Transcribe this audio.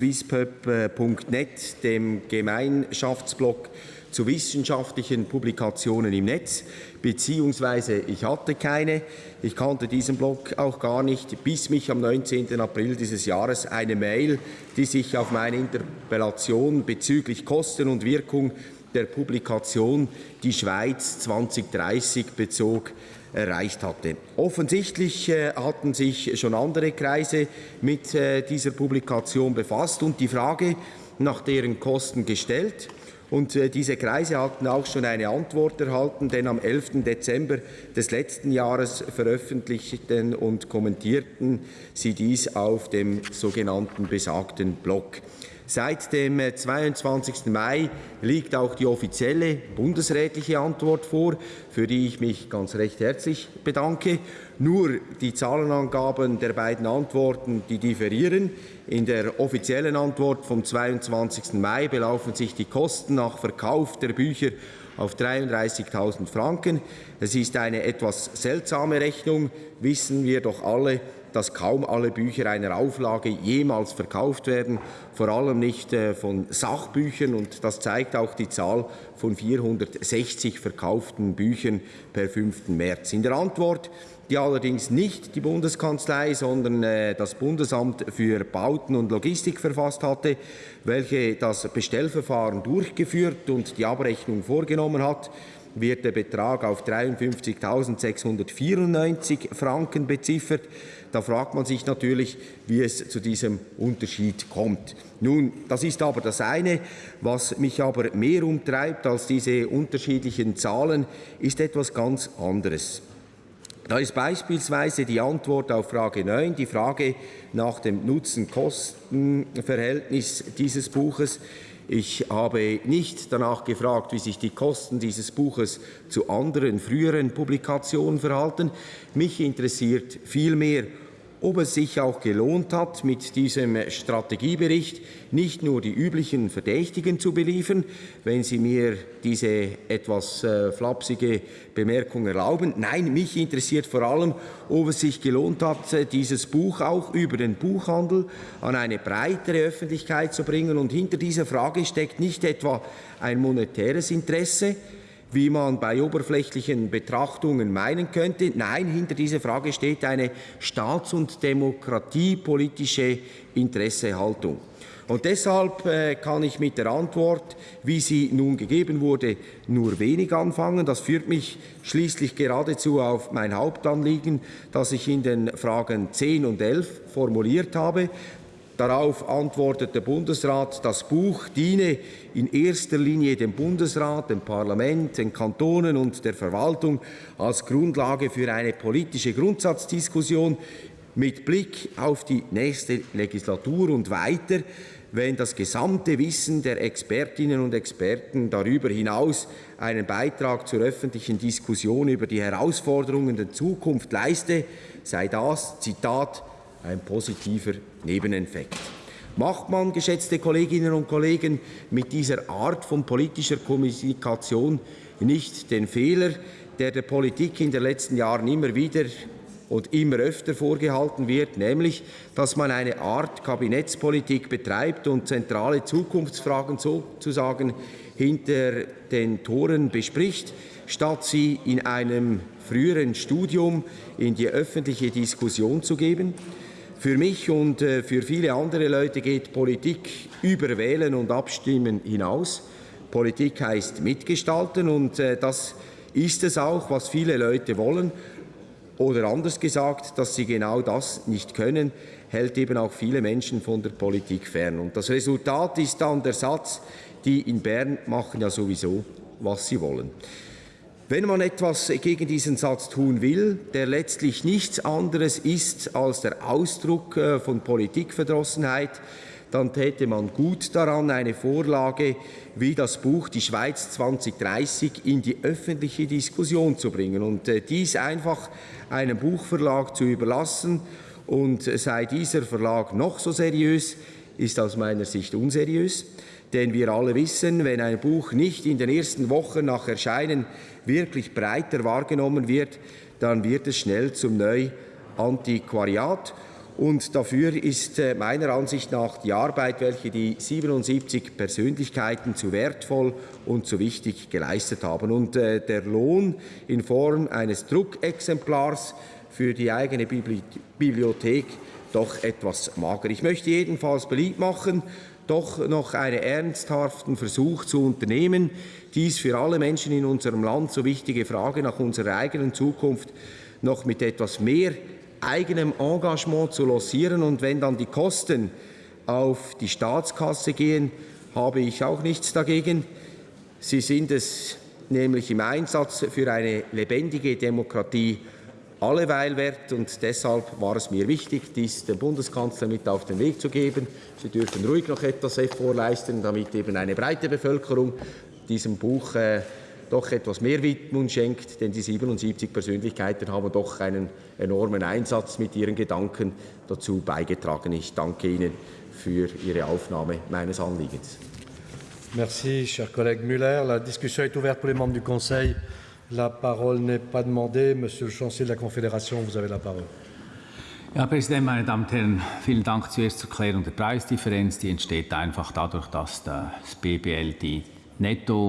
swisspub.net, dem Gemeinschaftsblog zu wissenschaftlichen Publikationen im Netz, beziehungsweise ich hatte keine. Ich kannte diesen Blog auch gar nicht, bis mich am 19. April dieses Jahres eine Mail, die sich auf meine Interpellation bezüglich Kosten und Wirkung der Publikation Die Schweiz 2030 bezog, erreicht hatte. Offensichtlich äh, hatten sich schon andere Kreise mit äh, dieser Publikation befasst und die Frage nach deren Kosten gestellt. Und äh, diese Kreise hatten auch schon eine Antwort erhalten, denn am 11. Dezember des letzten Jahres veröffentlichten und kommentierten sie dies auf dem sogenannten besagten Blog. Seit dem 22. Äh, Mai liegt auch die offizielle bundesrätliche Antwort vor, für die ich mich ganz recht herzlich bedanke. Nur die Zahlenangaben der beiden Antworten, die differieren. In der offiziellen Antwort vom 22. Mai belaufen sich die Kosten nach Verkauf der Bücher auf 33.000 Franken. Es ist eine etwas seltsame Rechnung, wissen wir doch alle, dass kaum alle Bücher einer Auflage jemals verkauft werden, vor allem nicht äh, von Sachbüchern. Und das zeigt auch die Zahl von 460 verkauften Büchern per 5. März. In der Antwort die allerdings nicht die Bundeskanzlei, sondern äh, das Bundesamt für Bauten und Logistik verfasst hatte, welche das Bestellverfahren durchgeführt und die Abrechnung vorgenommen hat, wird der Betrag auf 53.694 Franken beziffert. Da fragt man sich natürlich, wie es zu diesem Unterschied kommt. Nun, das ist aber das eine. Was mich aber mehr umtreibt als diese unterschiedlichen Zahlen, ist etwas ganz anderes. Da ist beispielsweise die Antwort auf Frage 9, die Frage nach dem Nutzen-Kosten-Verhältnis dieses Buches. Ich habe nicht danach gefragt, wie sich die Kosten dieses Buches zu anderen früheren Publikationen verhalten. Mich interessiert vielmehr, ob es sich auch gelohnt hat, mit diesem Strategiebericht nicht nur die üblichen Verdächtigen zu beliefern, wenn Sie mir diese etwas äh, flapsige Bemerkung erlauben. Nein, mich interessiert vor allem, ob es sich gelohnt hat, äh, dieses Buch auch über den Buchhandel an eine breitere Öffentlichkeit zu bringen. Und hinter dieser Frage steckt nicht etwa ein monetäres Interesse, wie man bei oberflächlichen Betrachtungen meinen könnte. Nein, hinter dieser Frage steht eine staats- und demokratiepolitische Interessehaltung. Und deshalb äh, kann ich mit der Antwort, wie sie nun gegeben wurde, nur wenig anfangen. Das führt mich schließlich geradezu auf mein Hauptanliegen, das ich in den Fragen 10 und 11 formuliert habe. Darauf antwortet der Bundesrat, das Buch diene in erster Linie dem Bundesrat, dem Parlament, den Kantonen und der Verwaltung als Grundlage für eine politische Grundsatzdiskussion mit Blick auf die nächste Legislatur und weiter, wenn das gesamte Wissen der Expertinnen und Experten darüber hinaus einen Beitrag zur öffentlichen Diskussion über die Herausforderungen der Zukunft leiste, sei das, Zitat, ein positiver Nebeneffekt. Macht man, geschätzte Kolleginnen und Kollegen, mit dieser Art von politischer Kommunikation nicht den Fehler, der der Politik in den letzten Jahren immer wieder und immer öfter vorgehalten wird, nämlich, dass man eine Art Kabinettspolitik betreibt und zentrale Zukunftsfragen sozusagen hinter den Toren bespricht, statt sie in einem früheren Studium in die öffentliche Diskussion zu geben. Für mich und äh, für viele andere Leute geht Politik über Wählen und Abstimmen hinaus. Politik heißt mitgestalten und äh, das ist es auch, was viele Leute wollen. Oder anders gesagt, dass sie genau das nicht können, hält eben auch viele Menschen von der Politik fern. Und das Resultat ist dann der Satz, die in Bern machen ja sowieso, was sie wollen. Wenn man etwas gegen diesen Satz tun will, der letztlich nichts anderes ist als der Ausdruck äh, von Politikverdrossenheit, dann täte man gut daran, eine Vorlage wie das Buch Die Schweiz 2030 in die öffentliche Diskussion zu bringen und äh, dies einfach einem Buchverlag zu überlassen. Und sei dieser Verlag noch so seriös, ist aus meiner Sicht unseriös. Denn wir alle wissen, wenn ein Buch nicht in den ersten Wochen nach Erscheinen wirklich breiter wahrgenommen wird, dann wird es schnell zum Neuantiquariat. Und dafür ist äh, meiner Ansicht nach die Arbeit, welche die 77 Persönlichkeiten zu wertvoll und zu wichtig geleistet haben. Und äh, der Lohn in Form eines Druckexemplars für die eigene Bibliothek doch etwas mager. Ich möchte jedenfalls beliebt machen, doch noch einen ernsthaften Versuch zu unternehmen, dies für alle Menschen in unserem Land so wichtige Frage nach unserer eigenen Zukunft noch mit etwas mehr eigenem Engagement zu lancieren. Und wenn dann die Kosten auf die Staatskasse gehen, habe ich auch nichts dagegen. Sie sind es nämlich im Einsatz für eine lebendige Demokratie alleweil wert. Und deshalb war es mir wichtig, dies dem Bundeskanzler mit auf den Weg zu geben. Sie dürfen ruhig noch etwas vorleisten, damit eben eine breite Bevölkerung diesem Buch äh, doch etwas mehr Widmung schenkt, denn die 77 Persönlichkeiten haben doch einen enormen Einsatz mit ihren Gedanken dazu beigetragen. Ich danke Ihnen für Ihre Aufnahme meines Anliegens. Merci, cher collègue Müller. La discussion est ouverte pour les membres du Conseil. La parole n'est pas demandée. Monsieur le Chancelier de la Confédération, vous avez la parole. Herr Präsident, meine Damen und Herren, vielen Dank zuerst zur Klärung der Preisdifferenz. Die entsteht einfach dadurch, dass das BBL die Netto